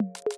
you